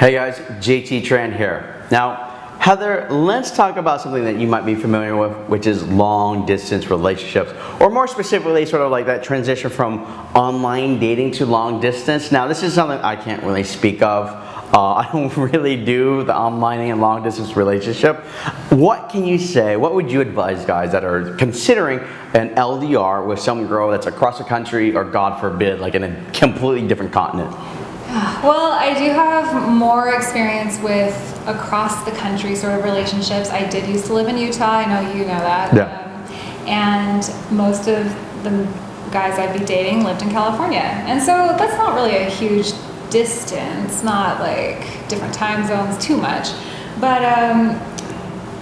Hey guys, JT Tran here. Now, Heather, let's talk about something that you might be familiar with, which is long distance relationships, or more specifically, sort of like that transition from online dating to long distance. Now, this is something I can't really speak of. Uh, I don't really do the online and long distance relationship. What can you say? What would you advise guys that are considering an LDR with some girl that's across the country or God forbid, like in a completely different continent? Well, I do have more experience with across the country sort of relationships. I did used to live in Utah. I know you know that. Yeah. Um, and most of the guys I'd be dating lived in California. And so that's not really a huge distance, not like different time zones too much. But um,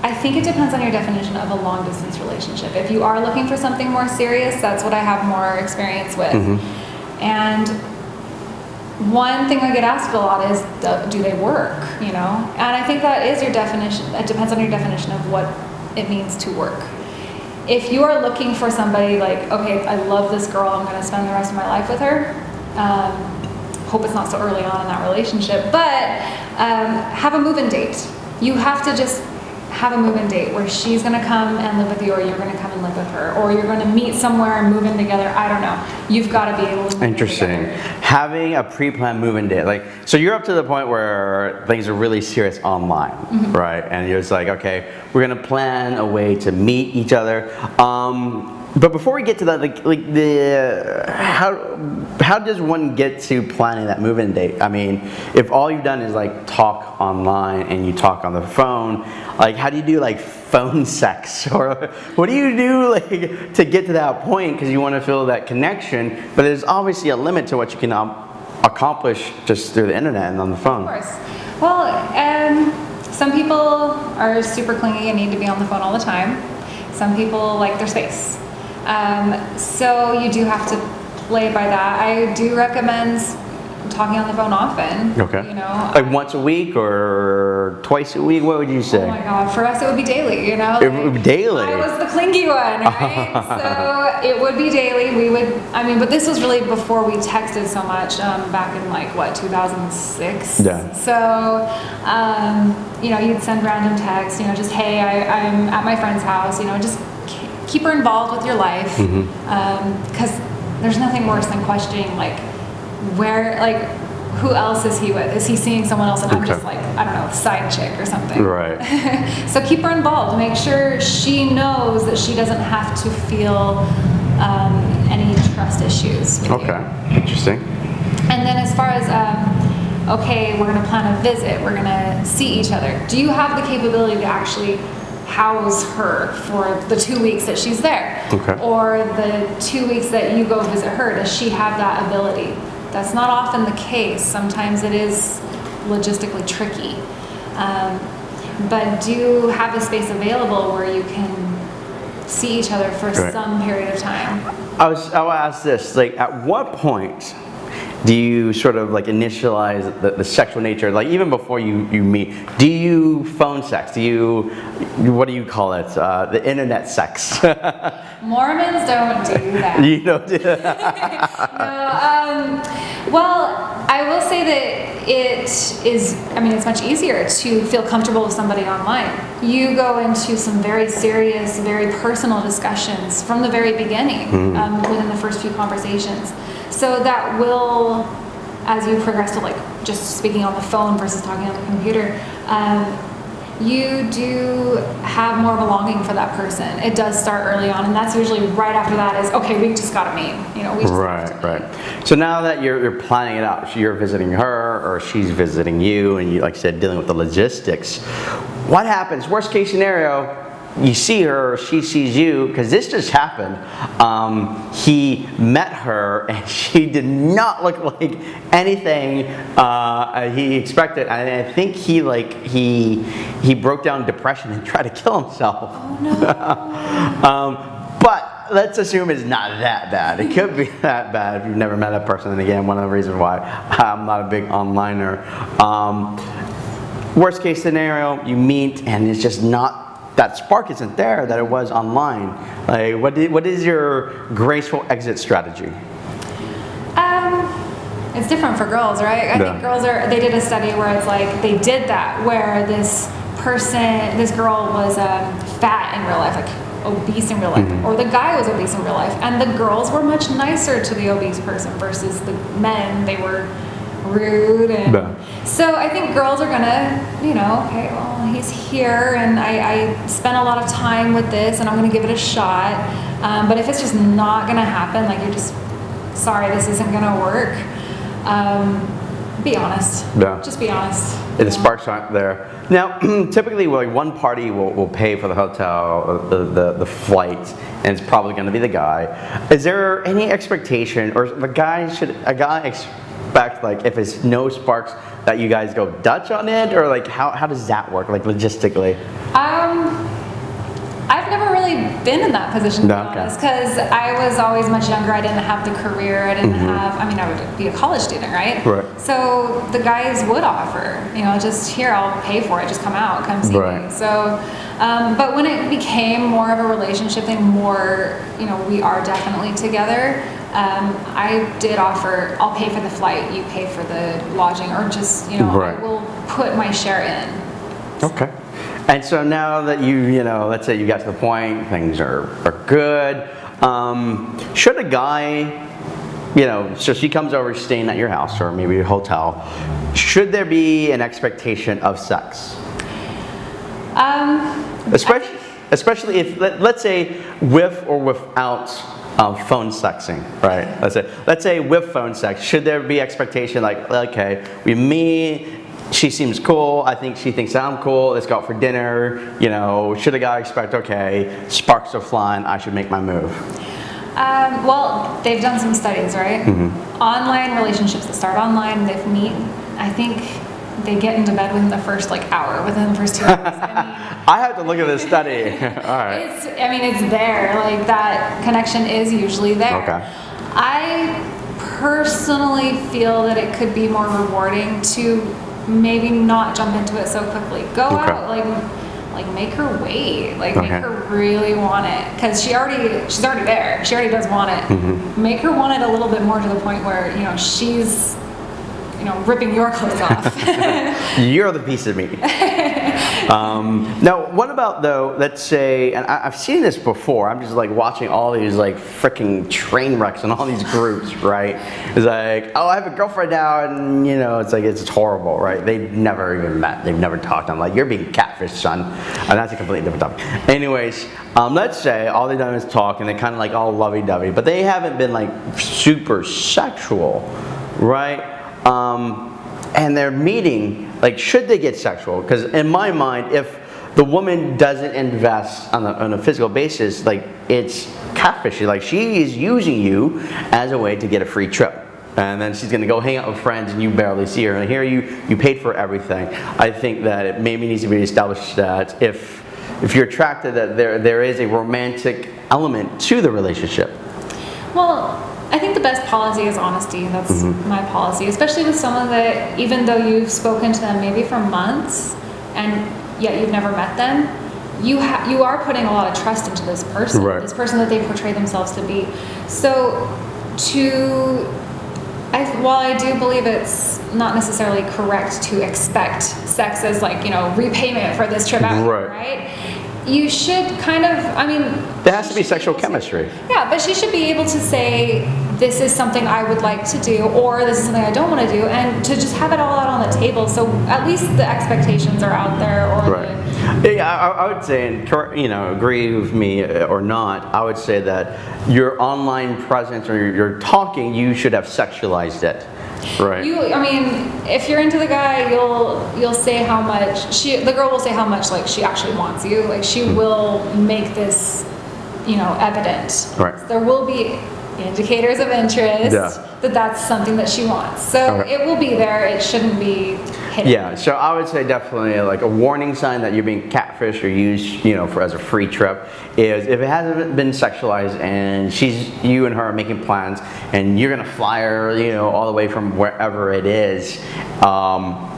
I think it depends on your definition of a long distance relationship. If you are looking for something more serious, that's what I have more experience with. And one thing I get asked a lot is, do- they work? You know, and I think that is your definition. It depends on your definition of what it means to work. If you are looking for somebody like, okay, I love this girl, I'm going to spend the rest of my life with her. Um, hope it's not so early on in that relationship, but um, have a move-in date. You have to just have a move-in date where she's going to come and live with you, or you're going to come and live with her, or you're going to meet somewhere and move in together. I don't know. You've got to be able to. in Interesting. together. Having a pre-planned move-in date, like, so you're up to the point where things are really serious online, Mm-hmm. right? And you're just like, okay, we're gonna plan a way to meet each other. Um, but before we get to that, like, like the how how does one get to planning that move-in date? I mean, if all you've done is like talk online and you talk on the phone, like, how do you do like phone sex or what do you do like to get to that point because you want to feel that connection but there's obviously a limit to what you can um, accomplish just through the internet and on the phone Of course. Well, um, some people are super clingy and need to be on the phone all the time. Some people like their space. Um, so you do have to play by that. I do recommend talking on the phone often. okay You know. like once a week or twice a week what would you say Oh my god, for us it would be daily, you know? It would be daily? I was the clingy one, right? so it would be daily. We would, I mean, but this was really before we texted so much, um, back in like, what, 2006? Yeah. So, um, you know, you'd send random texts, you know, just, hey, I, I'm at my friend's house, you know, just keep her involved with your life. Because there's nothing worse than questioning, like, where, like, who else is he with? Is he seeing someone else and I'm just like, I don't know, side chick or something? right so keep her involved. Make sure she knows that she doesn't have to feel um, any trust issues. with you. okay interesting And then as far as, um, okay, we're going to plan a visit, we're going to see each other. Do you have the capability to actually house her for the two weeks that she's there? Okay. Or the two weeks that you go visit her? Does she have that ability? That's not often the case. Sometimes it is logistically tricky. Um, but do you have a space available where you can see each other for Right. some period of time. I was I will ask this like at what point do you sort of like initialize the, the sexual nature like even before you you meet do you phone sex do you what do you call it uh, the internet sex Mormons don't do that. you know No, um, well, I will say that it is, I mean, it's much easier to feel comfortable with somebody online. You go into some very serious, very personal discussions from the very beginning, um, within the first few conversations. So that will, as you progress to like just speaking on the phone versus talking on the computer, um, you do have more of a longing for that person. It does start early on, and that's usually right after that is okay. We just got to meet. You know, we just right right so now that you're, you're planning it out you're visiting her or she's visiting you and you like said dealing with the logistics what happens worst case scenario you see her she sees you because this just happened um, he met her and she did not look like anything uh, he expected and i think he like he he broke down depression and tried to kill himself Oh um, but let's assume it's not that bad. It could be that bad if you've never met a person. And again, one of the reasons why I'm not a big onliner. Um, worst case scenario, you meet and it's just not that spark isn't there that it was online. Like, what, did, what is your graceful exit strategy? Um, it's different for girls, right? I Yeah. think girls are. They did a study where it's like they did that where this person, this girl was um, fat in real life, like obese in real life, Mm-hmm. or the guy was obese in real life, and the girls were much nicer to the obese person versus the men. They were rude and Yeah. so I think girls are gonna, you know, okay, well, he's here and I, I spent a lot of time with this and I'm gonna give it a shot. Um, but if it's just not gonna happen, like you're just, sorry, this isn't gonna work, um, be honest. Yeah. Just be honest. The sparks aren't there. Now, typically, like one party will, will pay for the hotel, the, the, the flight, and it's probably going to be the guy. Is there any expectation, or the guy should a guy expect like if it's no sparks that you guys go Dutch on it, or like how, how does that work, like logistically? Um, I've never really been in that position to No, be honest, because I was always much younger. I didn't have the career. I didn't Mm-hmm. have. I mean, I would be a college student, right? Right. So the guys would offer, you know, just here, I'll pay for it. Just come out, come see Right. me. So, um, but when it became more of a relationship thing, more, you know, we are definitely together. Um, I did offer, I'll pay for the flight, you pay for the lodging, or just, you know, Right. I will put my share in. Okay. And so now that you, you know, let's say you got to the point, things are, are good, um, should a guy, you know, so she comes over staying at your house or maybe a hotel, should there be an expectation of sex? Um, Especially, especially if, let, let's say, with or without um, phone sexing, right? Let's say, let's say with phone sex, should there be expectation like, okay, we meet, she seems cool, I think she thinks I'm cool, let's go out for dinner, you know, should a guy expect, okay, sparks are flying, I should make my move? Um, well, they've done some studies, right? Mm-hmm. Online relationships that start online, they meet. I think they get into bed within the first like hour, within the first two hours. I I have to look at this study. All right. it's. I mean, it's there. Like that connection is usually there. Okay. I personally feel that it could be more rewarding to maybe not jump into it so quickly. Go Okay. out, like, like make her wait, like Okay. make her really want it, because she already, she's already there. She already does want it. Mm-hmm. Make her want it a little bit more to the point where you know she's, you know, ripping your clothes off. You're the piece of meat. um, now, what about though? Let's say, and I, I've seen this before. I'm just like watching all these like freaking train wrecks and all these groups, right? It's like, oh, I have a girlfriend now, and you know, it's like it's, it's horrible, right? They've never even met. They've never talked. I'm like, you're being catfished, son. And that's a completely different topic. Anyways, um, let's say all they've done is talk, and they're kind of like all lovey-dovey, but they haven't been like super sexual, right? Um, and they're meeting, like, should they get sexual? Because in my mind, if the woman doesn't invest on a, on a physical basis, like, it's catfishing. Like, she is using you as a way to get a free trip. And then she's gonna go hang out with friends and you barely see her. And here you, you paid for everything. I think that it maybe needs to be established that if, if you're attracted, that there, there is a romantic element to the relationship. Well, I think the best policy is honesty. That's Mm-hmm. my policy, especially with someone that, even though you've spoken to them maybe for months and yet you've never met them, you ha- you are putting a lot of trust into this person, Right. this person that they portray themselves to be. So, to I, while I do believe it's not necessarily correct to expect sex as like you know repayment for this trip out, Right. right? You should kind of, I mean, There has to be sexual to- chemistry. yeah, but she should be able to say, this is something I would like to do, or this is something I don't want to do, and to just have it all out on the table. So at least the expectations are out there, or Right. the, Yeah, I, I would say, and you know, agree with me uh, or not, I would say that your online presence or your, your talking, you should have sexualized it. Right. you. I mean, if you're into the guy, you'll you'll say how much she, the girl will say how much like she actually wants you. Like she Hmm. will make this, you know, evident. Right. There will be indicators of interest Yeah. that that's something that she wants. So Okay. it will be there. It shouldn't be Yeah, so I would say definitely like a warning sign that you're being catfished or used, you know, for as a free trip is if it hasn't been sexualized and she's you and her are making plans and you're gonna fly her, you know, all the way from wherever it is. Um,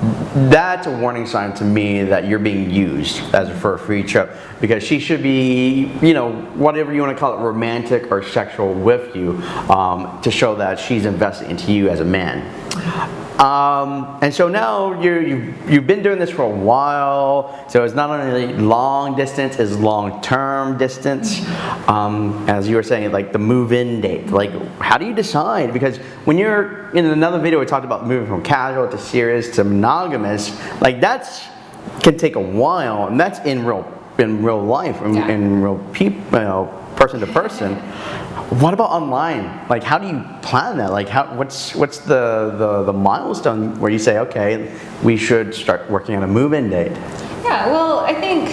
that's a warning sign to me that you're being used as a, for a free trip because she should be, you know, whatever you want to call it, romantic or sexual with you um, to show that she's invested into you as a man. Um, and so now you you've, you've been doing this for a while. So it's not only long distance, it's long term distance. Um, as you were saying, like the move in date. Like, how do you decide? Because when you're in another video, we talked about moving from casual to serious to monogamous. Like that's can take a while, and that's in real in real life, in, Yeah. in real people, you know, person to person. What about online? Like, how do you plan that? Like, how, what's what's the, the the milestone where you say, okay, we should start working on a move-in date? Yeah, well, I think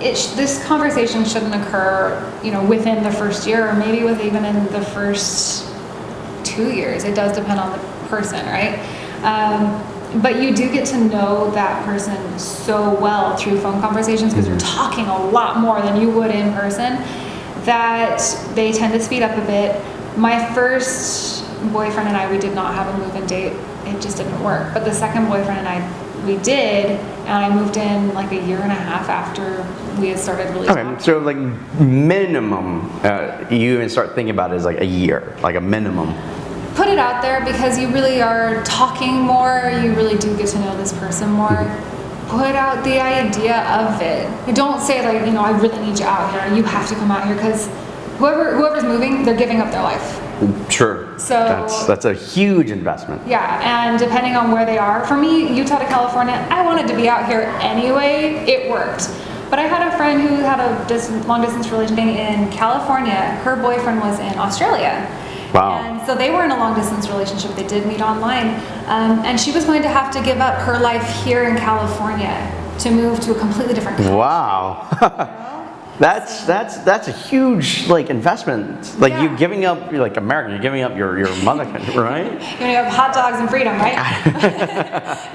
it sh- this conversation shouldn't occur, you know, within the first year or maybe with even in the first two years. It does depend on the person, right? Um, but you do get to know that person so well through phone conversations because you're talking a lot more than you would in person that they tend to speed up a bit. My first boyfriend and I, we did not have a move-in date. It just didn't work. But the second boyfriend and I, we did, and I moved in like a year and a half after we had started really Okay, talking. so like minimum, uh, you even start thinking about it as like a year, like a minimum. put it out there because you really are talking more, you really do get to know this person more. Put out the idea of it. You don't say like, you know, I really need you out here. You have to come out here because whoever whoever's moving, they're giving up their life. Sure. So- that's that's a huge investment. Yeah, and depending on where they are, for me, Utah to California, I wanted to be out here anyway. It worked. But I had a friend who had a dis- long distance relationship in California. Her boyfriend was in Australia. Wow. And so they were in a long distance relationship. They did meet online. Um, and she was going to have to give up her life here in California to move to a completely different country. Wow. That's that's that's a huge like investment. Like you Yeah. giving up like America, you're giving up your, your mother country, right? You're gonna have hot dogs and freedom, right?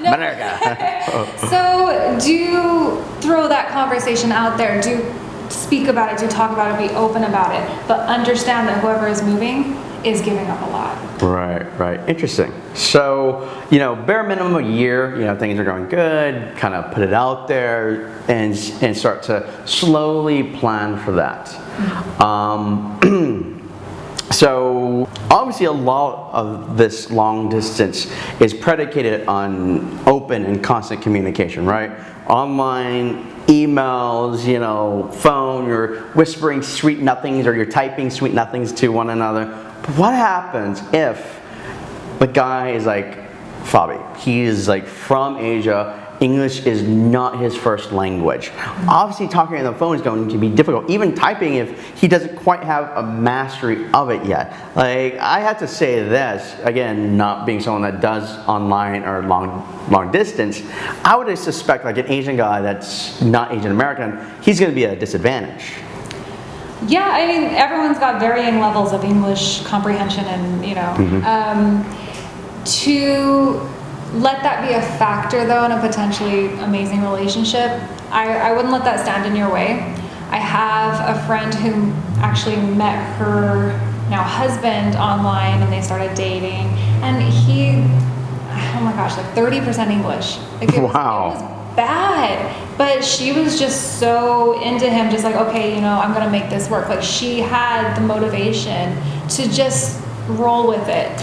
America. So do throw that conversation out there. Do speak about it. Do talk about it. Be open about it. But understand that whoever is moving is giving up a lot. Right, right. Interesting. So, you know, bare minimum a year, you know, things are going good, kind of put it out there and, and start to slowly plan for that. Um, so, obviously, a lot of this long distance is predicated on open and constant communication, right? Online, emails, you know, phone, you're whispering sweet nothings or you're typing sweet nothings to one another. What happens if the guy is like Fabi. He is like from Asia. English is not his first language. Obviously, talking on the phone is going to be difficult. Even typing, if he doesn't quite have a mastery of it yet. Like I have to say this again, not being someone that does online or long long distance. I would suspect like an Asian guy that's not Asian American, he's going to be at a disadvantage. Yeah, I mean, everyone's got varying levels of English comprehension, and you know, um, to let that be a factor though in a potentially amazing relationship, I, I wouldn't let that stand in your way. I have a friend who actually met her now husband online, and they started dating, and he, oh my gosh, like thirty percent English. Like it was- it Wow. Bad but she was just so into him just like okay you know i'm gonna make this work like she had the motivation to just roll with it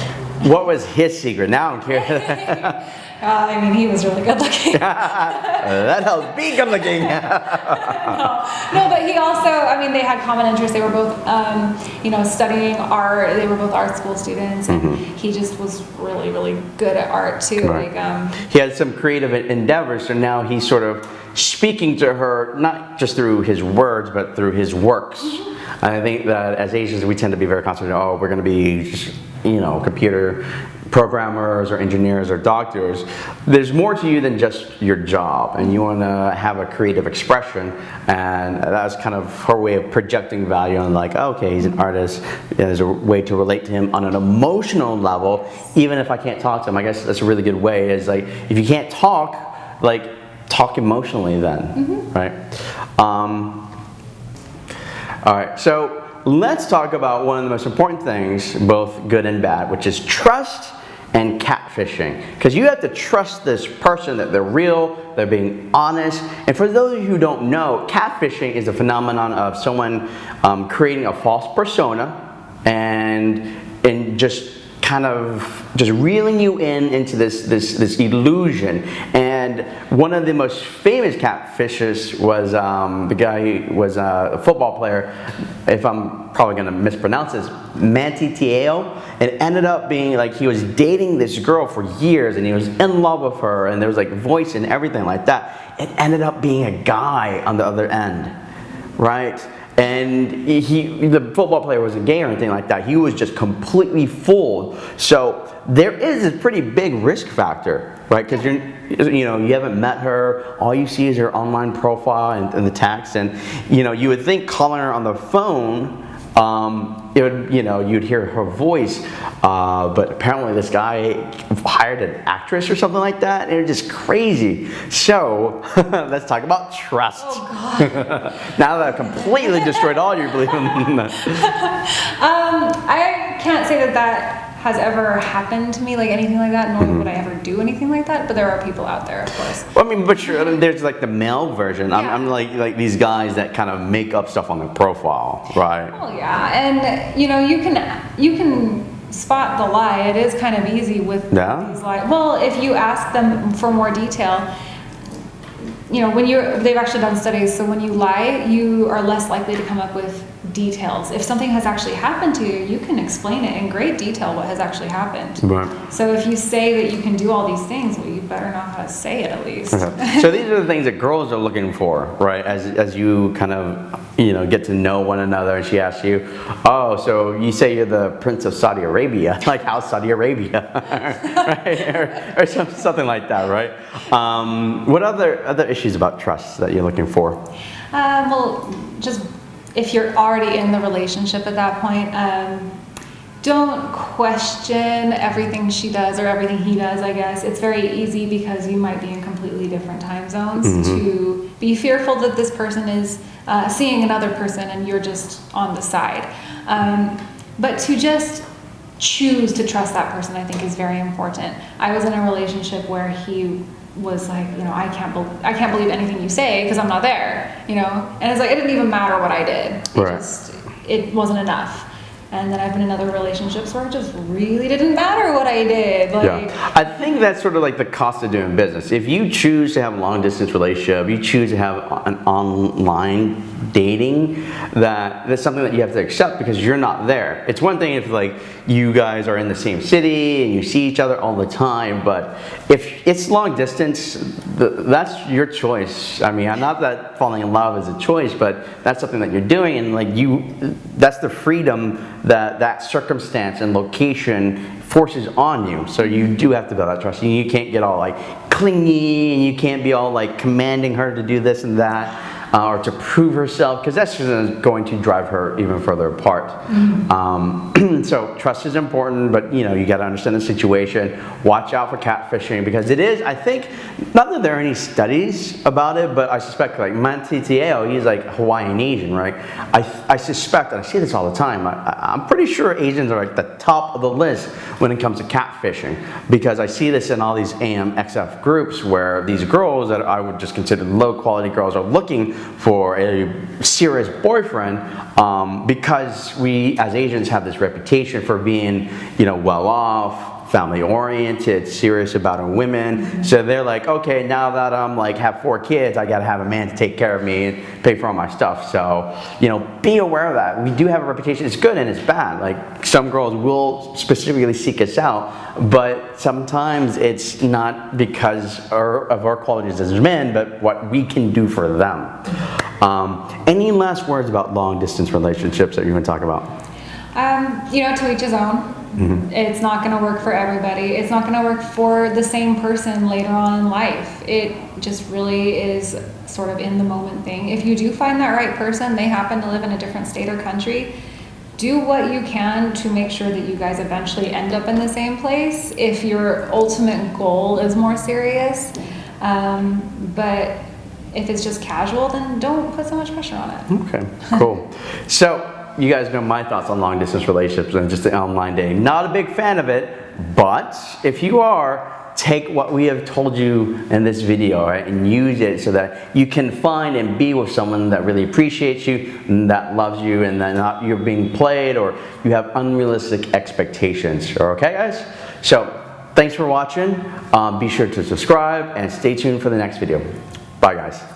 What was his secret? Now I'm curious. uh, i mean he was really good looking that helps be good looking. no no, but he also i mean they had common interests they were both um, you know studying art they were both art school students and he just was really really good at art too Right. like um, he had some creative endeavors, so now he's sort of speaking to her not just through his words, but through his works. And I think that as Asians, we tend to be very concentrated. Oh, we're going to be, you know, computer programmers or engineers or doctors. There's more to you than just your job, and you want to have a creative expression. And that's kind of her way of projecting value on, like, okay, he's an artist. There's a way to relate to him on an emotional level, even if I can't talk to him. I guess that's a really good way. Is like if you can't talk, like talk emotionally then, right? Um, all right, so let's talk about one of the most important things, both good and bad, which is trust and catfishing. Because you have to trust this person that they're real, they're being honest. And for those of you who don't know, catfishing is a phenomenon of someone um, creating a false persona and and just kind of just reeling you in into this this this illusion. And one of the most famous catfishes was um, the guy who was a football player. If I'm probably to mispronounce this, Manti Te'o. It ended up being like he was dating this girl for years, and he was in love with her, and there was like voice and everything like that. It ended up being a guy on the other end, right? And he the football player wasn't gay or anything like that. He was just completely fooled. So there is a pretty big risk factor right? Because you're you know you haven't met her. All you see is her online profile and, and the text. And you know you would think calling her on the phone um, it would, you know, you'd hear her voice, uh, but apparently this guy hired an actress or something like that, and it was just crazy. So let's talk about trust. Oh God. now that I've completely destroyed all your belief in that. Um, I can't say that that has ever happened to me, like anything like that, nor Mm-hmm. would I ever do anything like that. But there are people out there, of course. Well, I mean, but sure, I mean, there's like the male version. I'm, I'm like like these guys that kind of make up stuff on their profile, right? Oh yeah, and you know you can you can spot the lie. It is kind of easy with Yeah? these lies. Well, if you ask them for more detail, you know when you're they've actually done studies. So when you lie, you are less likely to come up with details. If something has actually happened to you, you can explain it in great detail what has actually happened. Right. So if you say that you can do all these things, well, you better know how to say it at least. Okay. so these are the things that girls are looking for, right? As, as you kind of, you know, get to know one another and she asks you, oh, so you say you're the prince of Saudi Arabia, like how Saudi Arabia, right? Or, or some, something like that, right? Um, what other, other issues about trust that you're looking for? Um, well, just if you're already in the relationship at that point, um, don't question everything she does or everything he does, I guess. It's very easy because you might be in completely different time zones to be fearful that this person is uh, seeing another person and you're just on the side. Um, but to just choose to trust that person, I think, is very important. I was in a relationship where he was like, you know, I can't, bel I can't believe anything you say because I'm not there, you know. And it's like it didn't even matter what I did. It Right. just it wasn't enough. And then I've been in other relationships where it just really didn't matter what I did. Like, Yeah, I think that's sort of like the cost of doing business. If you choose to have a long distance relationship, you choose to have an online dating, that that's something that you have to accept because you're not there. It's one thing if like you guys are in the same city and you see each other all the time, but if it's long distance, th that's your choice. I mean, I'm not that falling in love is a choice, but that's something that you're doing, and like you, that's the freedom that that circumstance and location forces on you. So you do have to build that trust. You can't get all like clingy and you can't be all like commanding her to do this and that uh, or to prove herself because that's just going to drive her even further apart. Um, so trust is important, but you know you got to understand the situation. Watch out for catfishing because it is. I think not that there are any studies about it, but I suspect like Manti Te'o, he's like Hawaiian Asian, right? I, I suspect, and I see this all the time. I, I'm pretty sure Asians are at the top of the list when it comes to catfishing because I see this in all these AMXF groups where these girls that I would just consider low quality girls are looking for a serious boyfriend um, because we as Asians have this reputation for being, you know, well off, family oriented, serious about our women. So they're like, okay, now that I'm like have four kids, I gotta have a man to take care of me and pay for all my stuff. So, you know, be aware of that. We do have a reputation. It's good and it's bad. Like some girls will specifically seek us out, but sometimes it's not because our, of our qualities as men, but what we can do for them. Um, any last words about long distance relationships that you want to talk about? Um, you know, to each his own. It's not going to work for everybody. It's not going to work for the same person later on in life. It just really is sort of in the moment thing. If you do find that right person, they happen to live in a different state or country, do what you can to make sure that you guys eventually end up in the same place if your ultimate goal is more serious. Um, but if it's just casual, then don't put so much pressure on it. Okay, cool. So you guys know my thoughts on long distance relationships and just the online dating. Not a big fan of it, but if you are, take what we have told you in this video right, and use it so that you can find and be with someone that really appreciates you, and that loves you, and that not you're being played or you have unrealistic expectations. Okay, guys? So thanks for watching. Um, be sure to subscribe and stay tuned for the next video. Bye, guys.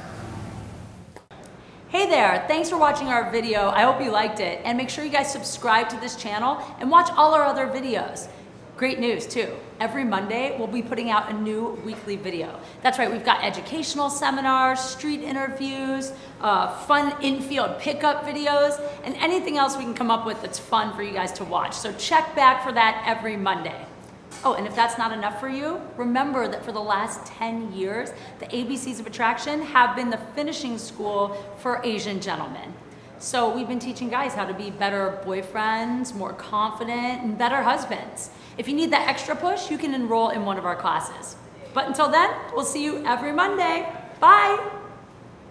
Hey there, thanks for watching our video. I hope you liked it. And make sure you guys subscribe to this channel and watch all our other videos. Great news too. Every Monday, we'll be putting out a new weekly video. That's right, we've got educational seminars, street interviews, uh, fun infield pickup videos, and anything else we can come up with that's fun for you guys to watch. So check back for that every Monday. Oh, and if that's not enough for you, remember that for the last 10 years, the ABCs of Attraction have been the finishing school for Asian gentlemen. So we've been teaching guys how to be better boyfriends, more confident, and better husbands. If you need that extra push, you can enroll in one of our classes. But until then, we'll see you every Monday. Bye!